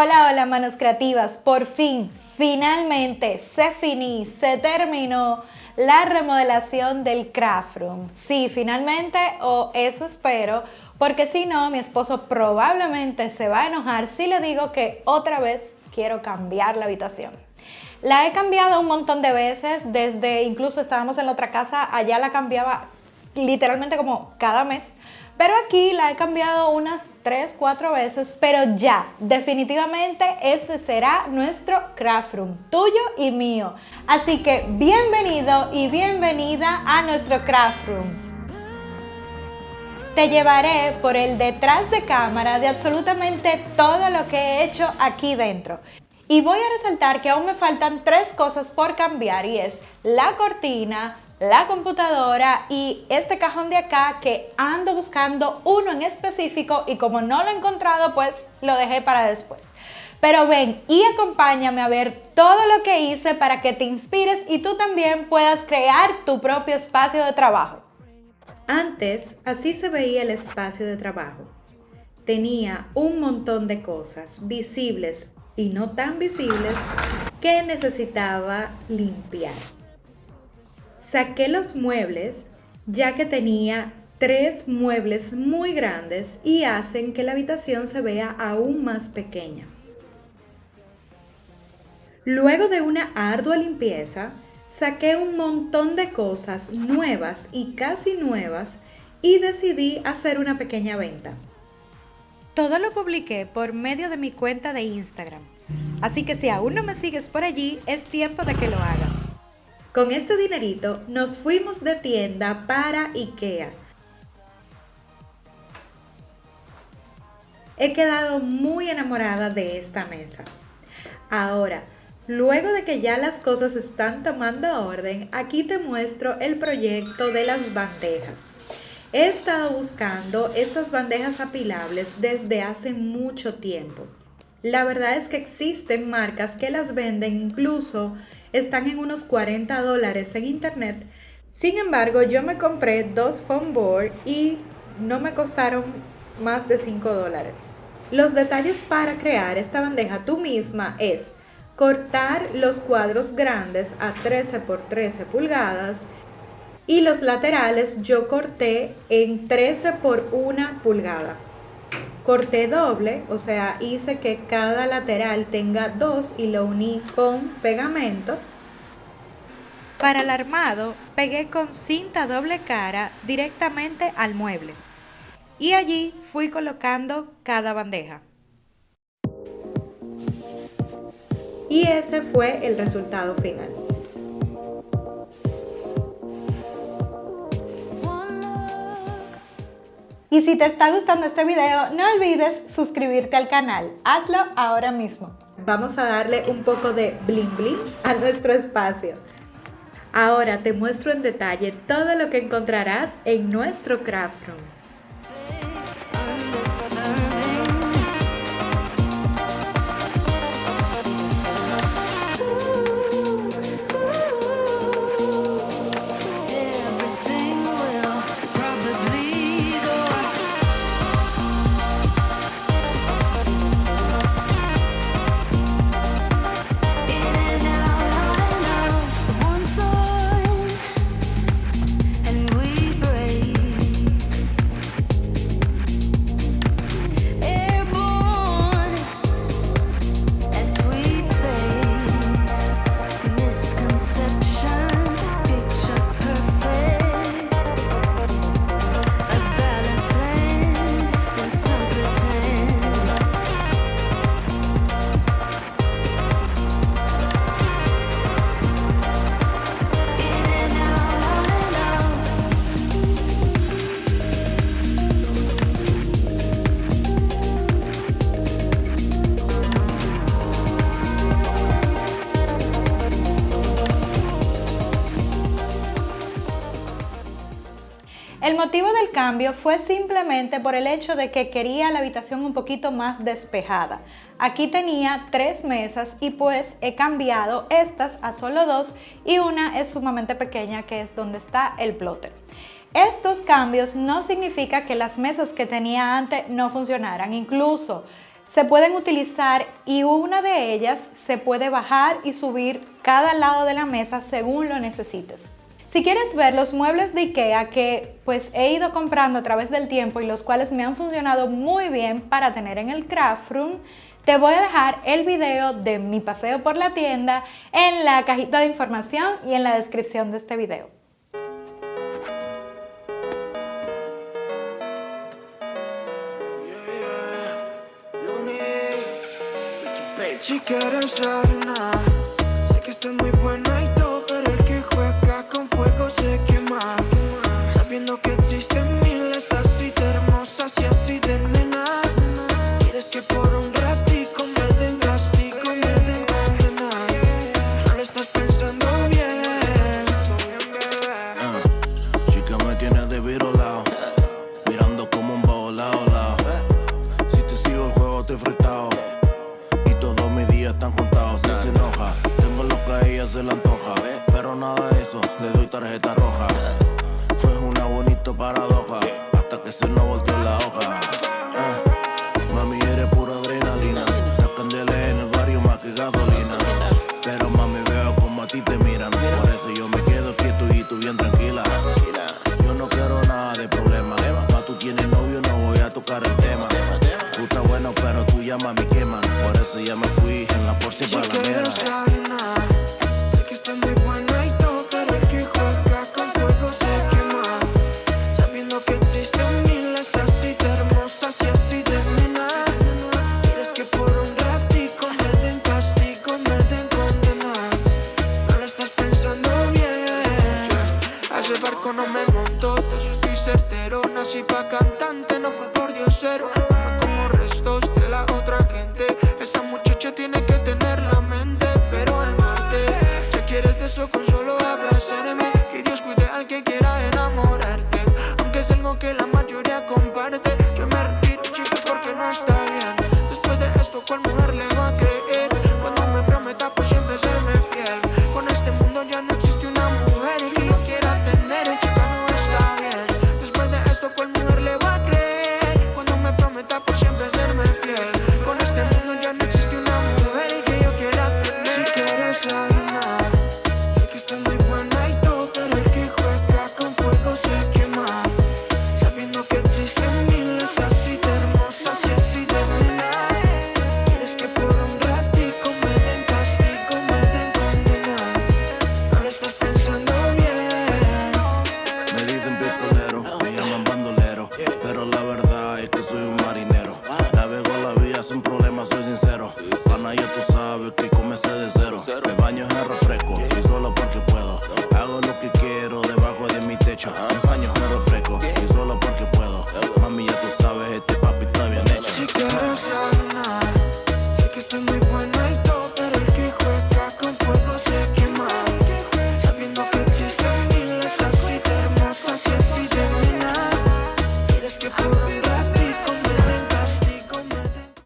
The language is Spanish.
Hola, hola manos creativas, por fin, finalmente se finí, se terminó la remodelación del craft room. Sí, finalmente, o eso espero, porque si no, mi esposo probablemente se va a enojar si le digo que otra vez quiero cambiar la habitación. La he cambiado un montón de veces, desde incluso estábamos en la otra casa, allá la cambiaba literalmente como cada mes, pero aquí la he cambiado unas 3, 4 veces, pero ya, definitivamente este será nuestro craft room, tuyo y mío. Así que bienvenido y bienvenida a nuestro craft room. Te llevaré por el detrás de cámara de absolutamente todo lo que he hecho aquí dentro. Y voy a resaltar que aún me faltan tres cosas por cambiar y es la cortina, la computadora y este cajón de acá que ando buscando uno en específico y como no lo he encontrado pues lo dejé para después. Pero ven y acompáñame a ver todo lo que hice para que te inspires y tú también puedas crear tu propio espacio de trabajo. Antes así se veía el espacio de trabajo. Tenía un montón de cosas visibles y no tan visibles que necesitaba limpiar. Saqué los muebles ya que tenía tres muebles muy grandes y hacen que la habitación se vea aún más pequeña. Luego de una ardua limpieza, saqué un montón de cosas nuevas y casi nuevas y decidí hacer una pequeña venta. Todo lo publiqué por medio de mi cuenta de Instagram, así que si aún no me sigues por allí, es tiempo de que lo hagas. Con este dinerito nos fuimos de tienda para IKEA. He quedado muy enamorada de esta mesa. Ahora, luego de que ya las cosas están tomando orden, aquí te muestro el proyecto de las bandejas. He estado buscando estas bandejas apilables desde hace mucho tiempo. La verdad es que existen marcas que las venden incluso están en unos 40 dólares en internet. Sin embargo, yo me compré dos foam board y no me costaron más de 5 dólares. Los detalles para crear esta bandeja tú misma es cortar los cuadros grandes a 13 por 13 pulgadas y los laterales yo corté en 13 por 1 pulgada corté doble, o sea, hice que cada lateral tenga dos y lo uní con pegamento. Para el armado, pegué con cinta doble cara directamente al mueble. Y allí fui colocando cada bandeja. Y ese fue el resultado final. Y si te está gustando este video, no olvides suscribirte al canal. Hazlo ahora mismo. Vamos a darle un poco de bling bling a nuestro espacio. Ahora te muestro en detalle todo lo que encontrarás en nuestro craft room. Motivo del cambio fue simplemente por el hecho de que quería la habitación un poquito más despejada. Aquí tenía tres mesas y pues he cambiado estas a solo dos y una es sumamente pequeña que es donde está el plotter. Estos cambios no significa que las mesas que tenía antes no funcionaran, incluso se pueden utilizar y una de ellas se puede bajar y subir cada lado de la mesa según lo necesites. Si quieres ver los muebles de Ikea que pues he ido comprando a través del tiempo y los cuales me han funcionado muy bien para tener en el craft room, te voy a dejar el video de mi paseo por la tienda en la cajita de información y en la descripción de este video. Se le antoja, pero nada de eso, le doy tarjeta roja. Fue una bonita paradoja hasta que se nos volteó la hoja. Uh, mami, eres pura adrenalina. La candela en el barrio más que gasolina. Pero mami, veo como a ti te miran. Por eso yo me quedo quieto y tú bien tranquila. Yo no quiero nada de problema. Ma, tú tienes novio, no voy a tocar el tema. Tú estás bueno, pero tú llamas me queman. Por eso ya me fui en la Porsche para la mera. Barco no me monto, de eso estoy certero. Nací pa' cantante, no fue por diosero. No como restos de la otra gente. Esa muchacha tiene que tener la mente, pero el mate. Ya quieres de eso con solo abrazarme. Que Dios cuide al que quiera enamorarte. Aunque es algo que la mayoría comparte.